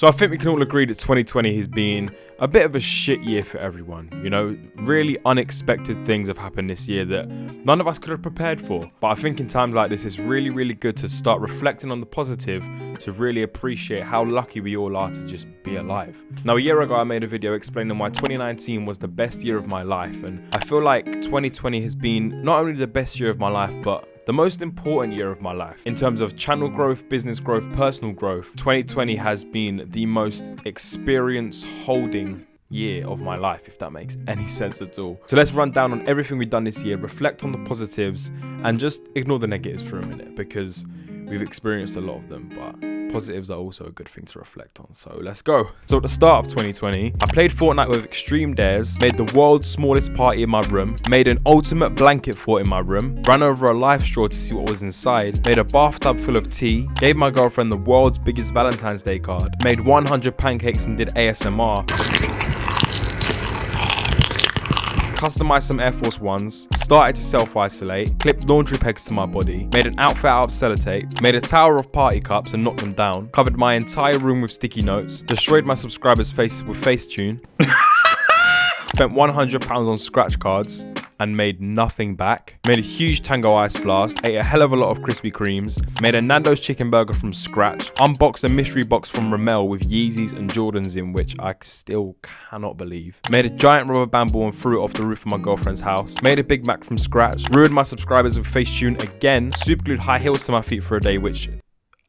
So I think we can all agree that 2020 has been a bit of a shit year for everyone. You know, really unexpected things have happened this year that none of us could have prepared for. But I think in times like this, it's really, really good to start reflecting on the positive to really appreciate how lucky we all are to just be alive. Now, a year ago, I made a video explaining why 2019 was the best year of my life. And I feel like 2020 has been not only the best year of my life, but the most important year of my life. In terms of channel growth, business growth, personal growth, 2020 has been the most experience holding year of my life, if that makes any sense at all. So let's run down on everything we've done this year, reflect on the positives, and just ignore the negatives for a minute because we've experienced a lot of them, but Mm. positives are also a good thing to reflect on. So let's go. So at the start of 2020, I played Fortnite with Extreme Dares, made the world's smallest party in my room, made an ultimate blanket fort in my room, ran over a life straw to see what was inside, made a bathtub full of tea, gave my girlfriend the world's biggest Valentine's Day card, made 100 pancakes and did ASMR customized some Air Force Ones, started to self-isolate, clipped laundry pegs to my body, made an outfit out of sellotape, made a tower of party cups and knocked them down, covered my entire room with sticky notes, destroyed my subscribers' faces with Facetune, spent 100 pounds on scratch cards, and made nothing back. Made a huge Tango Ice Blast, ate a hell of a lot of Krispy Kremes, made a Nando's chicken burger from scratch, unboxed a mystery box from Rimmel with Yeezys and Jordans in which I still cannot believe. Made a giant rubber ball and threw it off the roof of my girlfriend's house. Made a Big Mac from scratch, ruined my subscribers with Facetune again, super glued high heels to my feet for a day which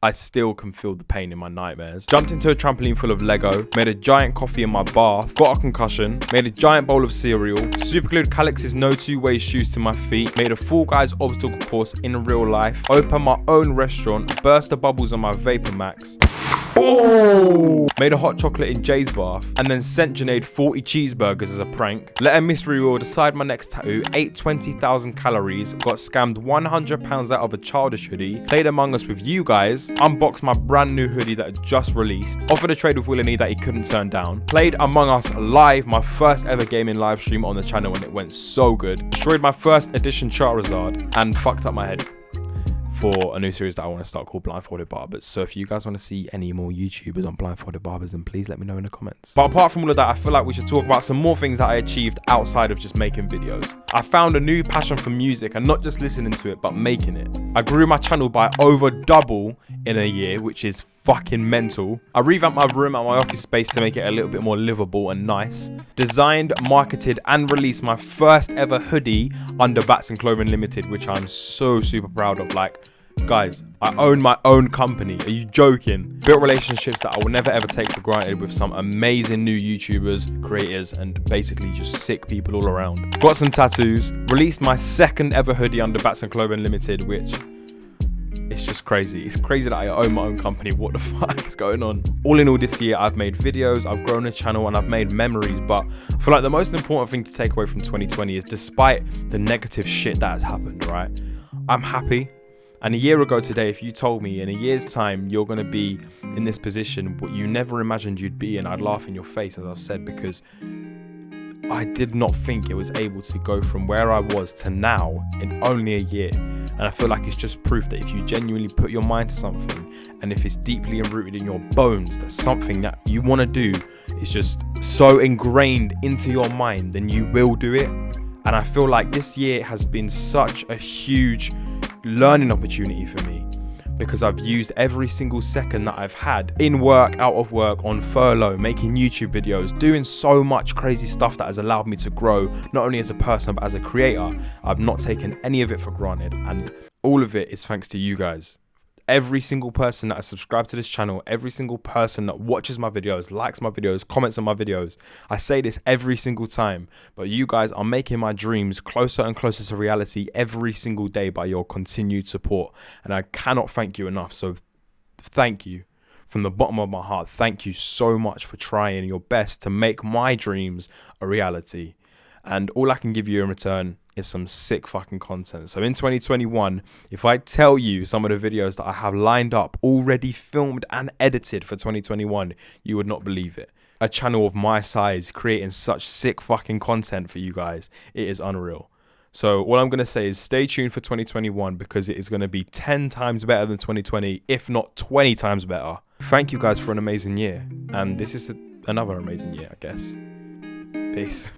I still can feel the pain in my nightmares. Jumped into a trampoline full of Lego, made a giant coffee in my bath, got a concussion, made a giant bowl of cereal, superglued Calix's no two-way shoes to my feet, made a Fall Guys obstacle course in real life, opened my own restaurant, burst the bubbles on my Vapor Max. Oh! Made a hot chocolate in Jay's bath, and then sent Janaid 40 cheeseburgers as a prank. Let a mystery wheel decide my next tattoo, ate 20,000 calories, got scammed 100 pounds out of a childish hoodie, played Among Us with you guys, unboxed my brand new hoodie that I just released, offered a trade with Willany that he couldn't turn down, played Among Us live, my first ever gaming live stream on the channel and it went so good, destroyed my first edition Charizard, and fucked up my head for a new series that I want to start called Blindfolded Barbers. So if you guys want to see any more YouTubers on Blindfolded Barbers, then please let me know in the comments. But apart from all of that, I feel like we should talk about some more things that I achieved outside of just making videos. I found a new passion for music and not just listening to it, but making it. I grew my channel by over double in a year, which is fucking mental. I revamped my room and my office space to make it a little bit more livable and nice. Designed, marketed and released my first ever hoodie under Bats and Clothing Limited, which I'm so super proud of. Like, Guys, I own my own company. Are you joking? Built relationships that I will never ever take for granted with some amazing new YouTubers, creators, and basically just sick people all around. Got some tattoos. Released my second ever hoodie under Bats and Clothing Limited, which it's just crazy. It's crazy that I own my own company. What the fuck is going on? All in all, this year, I've made videos, I've grown a channel, and I've made memories. But I feel like the most important thing to take away from 2020 is despite the negative shit that has happened, right? I'm happy. And a year ago today, if you told me in a year's time you're going to be in this position, what you never imagined you'd be in, I'd laugh in your face, as I've said, because I did not think it was able to go from where I was to now in only a year. And I feel like it's just proof that if you genuinely put your mind to something and if it's deeply rooted in your bones, that something that you want to do is just so ingrained into your mind, then you will do it. And I feel like this year has been such a huge learning opportunity for me because I've used every single second that I've had in work, out of work, on furlough, making YouTube videos, doing so much crazy stuff that has allowed me to grow, not only as a person, but as a creator. I've not taken any of it for granted. And all of it is thanks to you guys every single person that has subscribed to this channel, every single person that watches my videos, likes my videos, comments on my videos. I say this every single time, but you guys are making my dreams closer and closer to reality every single day by your continued support. And I cannot thank you enough. So thank you from the bottom of my heart. Thank you so much for trying your best to make my dreams a reality. And all I can give you in return is some sick fucking content. So in 2021, if I tell you some of the videos that I have lined up, already filmed and edited for 2021, you would not believe it. A channel of my size creating such sick fucking content for you guys, it is unreal. So all I'm going to say is stay tuned for 2021 because it is going to be 10 times better than 2020, if not 20 times better. thank you guys for an amazing year. And this is another amazing year, I guess. Peace.